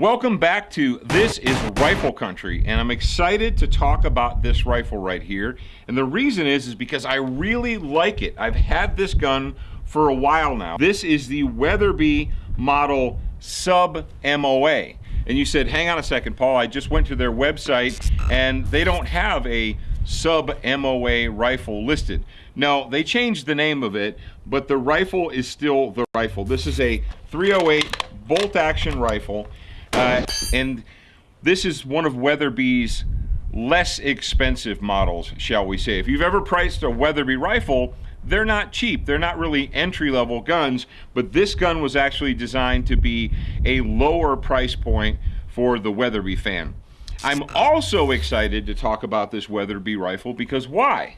Welcome back to This is Rifle Country, and I'm excited to talk about this rifle right here. And the reason is, is because I really like it. I've had this gun for a while now. This is the Weatherby model Sub MOA. And you said, hang on a second, Paul, I just went to their website and they don't have a Sub MOA rifle listed. No, they changed the name of it, but the rifle is still the rifle. This is a 308 bolt action rifle. Uh, and this is one of Weatherby's less expensive models, shall we say. If you've ever priced a Weatherby rifle, they're not cheap. They're not really entry-level guns, but this gun was actually designed to be a lower price point for the Weatherby fan. I'm also excited to talk about this Weatherby rifle because why?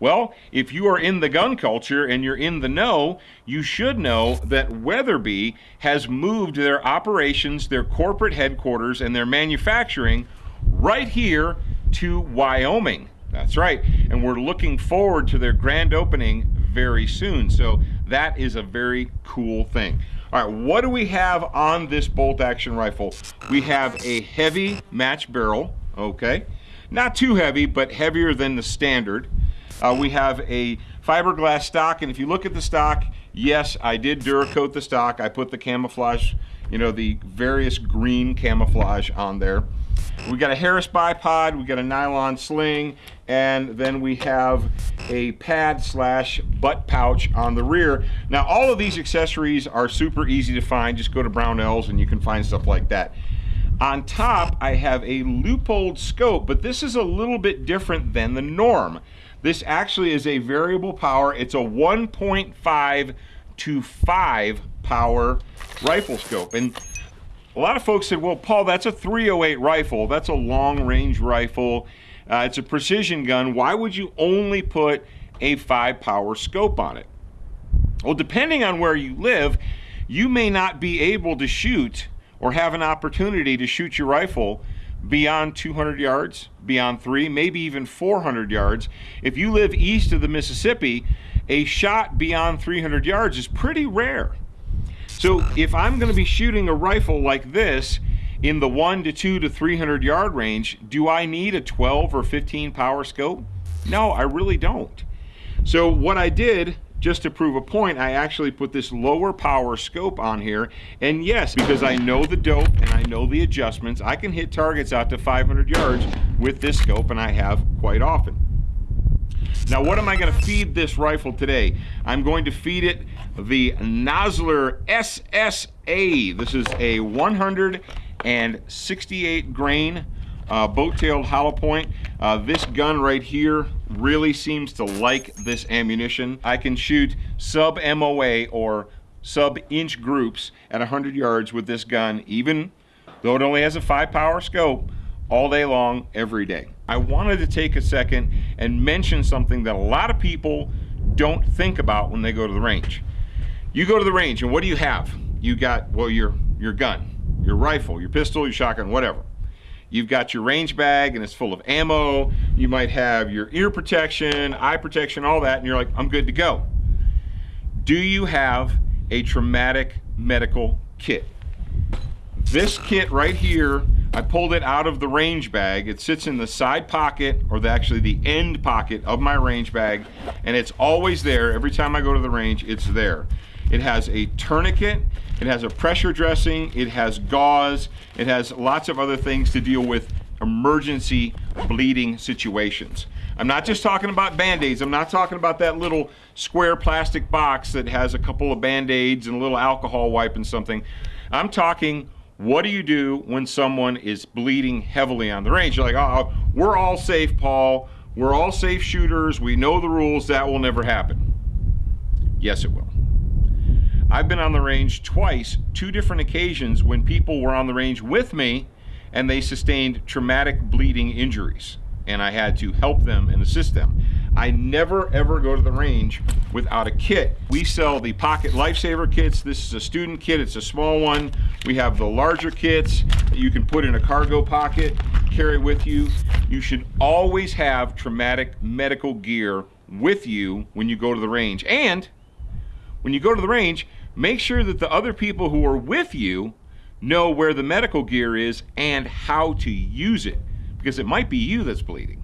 Well, if you are in the gun culture and you're in the know, you should know that Weatherby has moved their operations, their corporate headquarters, and their manufacturing right here to Wyoming. That's right. And we're looking forward to their grand opening very soon. So that is a very cool thing. All right, what do we have on this bolt action rifle? We have a heavy match barrel, okay? Not too heavy, but heavier than the standard. Uh, we have a fiberglass stock, and if you look at the stock, yes, I did Duracoat the stock. I put the camouflage, you know, the various green camouflage on there. We got a Harris bipod, we got a nylon sling, and then we have a pad slash butt pouch on the rear. Now, all of these accessories are super easy to find. Just go to Brownells and you can find stuff like that. On top, I have a Leupold scope, but this is a little bit different than the norm. This actually is a variable power. It's a 1.5 to 5 power rifle scope. And a lot of folks said, well, Paul, that's a 308 rifle. That's a long range rifle. Uh, it's a precision gun. Why would you only put a 5 power scope on it? Well, depending on where you live, you may not be able to shoot or have an opportunity to shoot your rifle beyond 200 yards, beyond three, maybe even 400 yards. If you live east of the Mississippi, a shot beyond 300 yards is pretty rare. So if I'm going to be shooting a rifle like this in the 1 to 2 to 300 yard range, do I need a 12 or 15 power scope? No, I really don't. So what I did just to prove a point, I actually put this lower power scope on here. And yes, because I know the dope and I know the adjustments, I can hit targets out to 500 yards with this scope, and I have quite often. Now, what am I going to feed this rifle today? I'm going to feed it the Nosler SSA. This is a 168 grain uh, boat-tailed hollow point. Uh, this gun right here really seems to like this ammunition. I can shoot sub MOA or sub inch groups at 100 yards with this gun, even though it only has a five power scope, all day long, every day. I wanted to take a second and mention something that a lot of people don't think about when they go to the range. You go to the range and what do you have? You got, well, your, your gun, your rifle, your pistol, your shotgun, whatever. You've got your range bag and it's full of ammo. You might have your ear protection, eye protection, all that, and you're like, I'm good to go. Do you have a traumatic medical kit? This kit right here, I pulled it out of the range bag. It sits in the side pocket, or the, actually the end pocket of my range bag, and it's always there. Every time I go to the range, it's there. It has a tourniquet, it has a pressure dressing, it has gauze, it has lots of other things to deal with emergency bleeding situations. I'm not just talking about band-aids. I'm not talking about that little square plastic box that has a couple of band-aids and a little alcohol wipe and something. I'm talking what do you do when someone is bleeding heavily on the range? You're like, oh, we're all safe, Paul. We're all safe shooters. We know the rules. That will never happen. Yes, it will. I've been on the range twice, two different occasions when people were on the range with me and they sustained traumatic bleeding injuries and I had to help them and assist them. I never ever go to the range without a kit. We sell the Pocket Lifesaver kits. This is a student kit, it's a small one. We have the larger kits that you can put in a cargo pocket, carry with you. You should always have traumatic medical gear with you when you go to the range. And when you go to the range, make sure that the other people who are with you know where the medical gear is and how to use it because it might be you that's bleeding.